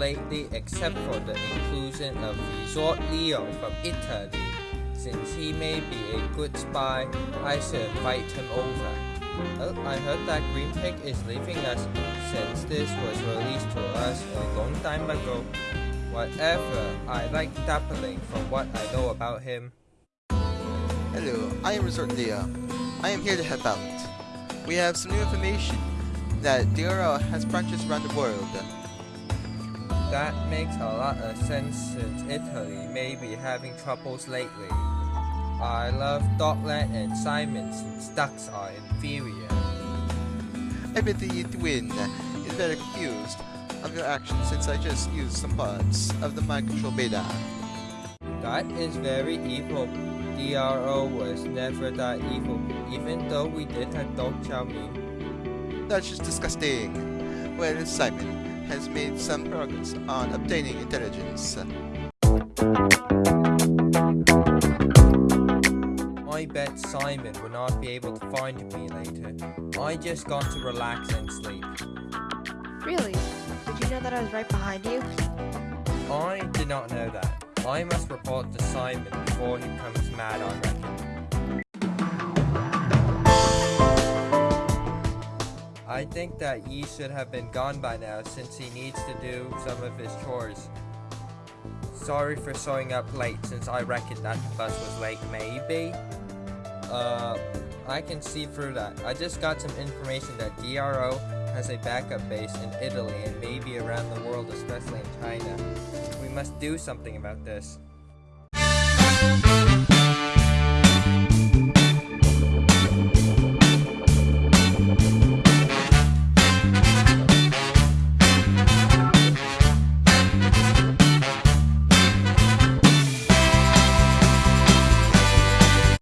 lately except for the inclusion of Resort Leo from Italy. Since he may be a good spy, I should invite him over. Oh, I heard that Green Pig is leaving us since this was released to us a long time ago. Whatever, I like Dappling from what I know about him. Hello, I am Resort Leo. I am here to help out. We have some new information that DRL has branches around the world. That makes a lot of sense since Italy may be having troubles lately. I love Dogland and Simon since ducks are inferior. I bet the twin is very confused of your actions since I just used some parts of the mind control beta. That is very evil. DRO was never that evil, even though we did have Dog Chow Mein. That's just disgusting. Well, Simon has made some progress on obtaining intelligence. I bet Simon will not be able to find me later. I just got to relax and sleep. Really? Did you know that I was right behind you? I did not know that. I must report to Simon before he becomes mad, I reckon. I think that Yi should have been gone by now since he needs to do some of his chores. Sorry for showing up late since I reckoned that the bus was late, maybe? Uh, I can see through that. I just got some information that DRO has a backup base in Italy and maybe around the world, especially in China. We must do something about this.